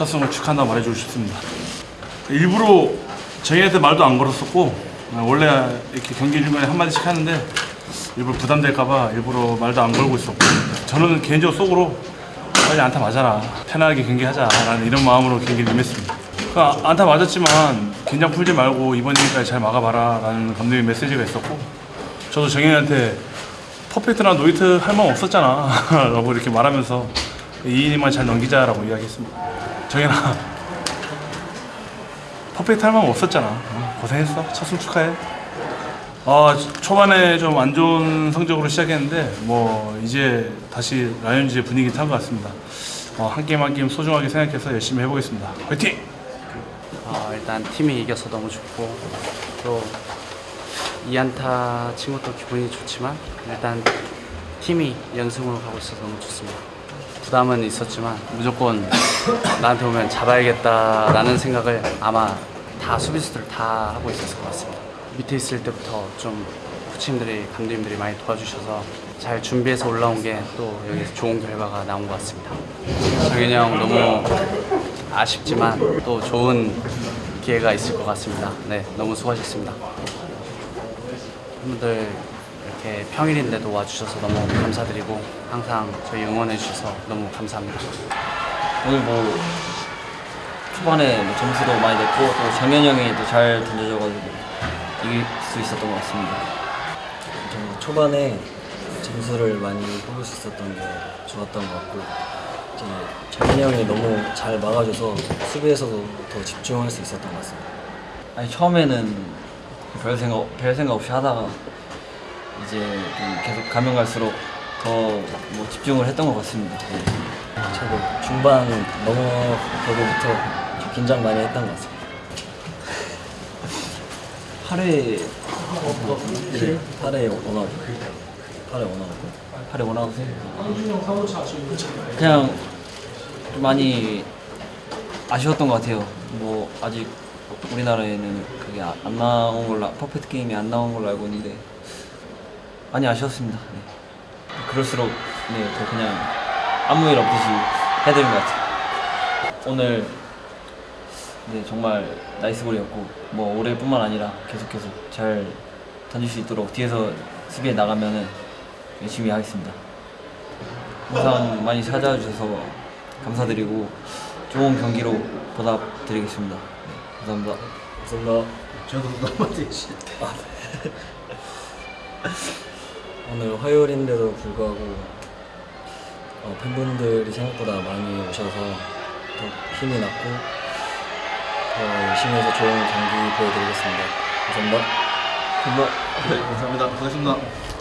첫 승을 축하한다고 말해주고 싶습니다. 일부러 저희한테 말도 안 걸었었고 아, 원래 이렇게 경기 중간에 한마디씩 하는데 일부러 부담될까봐 일부러 말도 안 걸고 있었고 저는 개인적으로 속으로 빨리 안타 맞아라 편하게 경기하자라는 이런 마음으로 경기를 임했습니다. 그 아- 안타 맞았지만 긴장 풀지 말고 이번 이닝까지 잘 막아봐라 라는 감독의 메시지가 있었고 저도 정현이한테 퍼펙트나 노히트 할 마음 없었잖아 라고 이렇게 말하면서 이 이닝만 잘 넘기자라고 이야기했습니다. 정현아 퍼펙트 할 마음 없었잖아. 어, 고생했어. 첫승 축하해. 아 초반에 좀 안 좋은 성적으로 시작했는데 뭐 이제 다시 라이온즈의 분위기 탄 것 같습니다. 어, 한 게임 한 게임 소중하게 생각해서 열심히 해보겠습니다. 화이팅! 어, 일단 팀이 이겨서 너무 좋고 또 2안타 친 것도 기분이 좋지만 일단 팀이 연승으로 가고 있어서 너무 좋습니다. 부담은 있었지만 무조건 나한테 오면 잡아야겠다라는 생각을 아마 다 수비수들 다 하고 있었을 것 같습니다. 밑에 있을 때부터 좀 코치님들이 감독님들이 많이 도와주셔서 잘 준비해서 올라온 게 또 여기서 좋은 결과가 나온 것 같습니다. 정현이 형 너무 아쉽지만 또 좋은 기회가 있을 것 같습니다. 네, 너무 수고하셨습니다. 팬분들 이렇게 평일인데도 와주셔서 너무 감사드리고 항상 저희 응원해 주셔서 너무 감사합니다. 오늘 뭐 초반에 뭐 점수도 많이 냈고 또 장현이 형이 또 잘 던져줘가지고 이길 수 있었던 것 같습니다. 저 초반에 점수를 많이 뽑을 수 있었던 게 좋았던 것 같고 이제 장현이 형이 너무 잘 막아줘서 수비에서도 더 집중할 수 있었던 것 같습니다. 아니 처음에는 별 생각 별 생각 없이 하다가 이제 좀 계속 가면 갈수록 더 뭐 집중을 했던 것 같습니다. 네. 저도 중반 넘어가고부터 좀 긴장 많이 했던 것 같습니다. 8회 네, 8회 원아웃 8회 원아웃 8회 원아웃 그냥 좀 많이 아쉬웠던 것 같아요. 뭐 아직 우리나라에는 그게 아- 안 나온 걸로 아- 퍼펙트 게임이 안 나온 걸로 알고 있는데 많이 아쉬웠습니다. 네. 그럴수록 네, 더 그냥 아무 일 없듯이 해야 되는 것 같아요. 오늘 네, 정말 nice ball이었고 뭐 올해뿐만 아니라 계속해서 잘 던질 수 있도록 뒤에서 수비에 나가면은 열심히 하겠습니다. 항상 많이 찾아주셔서 감사드리고 좋은 경기로 보답드리겠습니다. 네, 감사합니다. 감사합니다. 저도 넘어지시. 오늘 화요일인데도 불구하고 어, 팬분들이 생각보다 많이 오셔서 더 힘이 났고 더 열심히 해서 좋은 경기 보여드리겠습니다. 감사합니다. 감사합니다. 고맙습니다.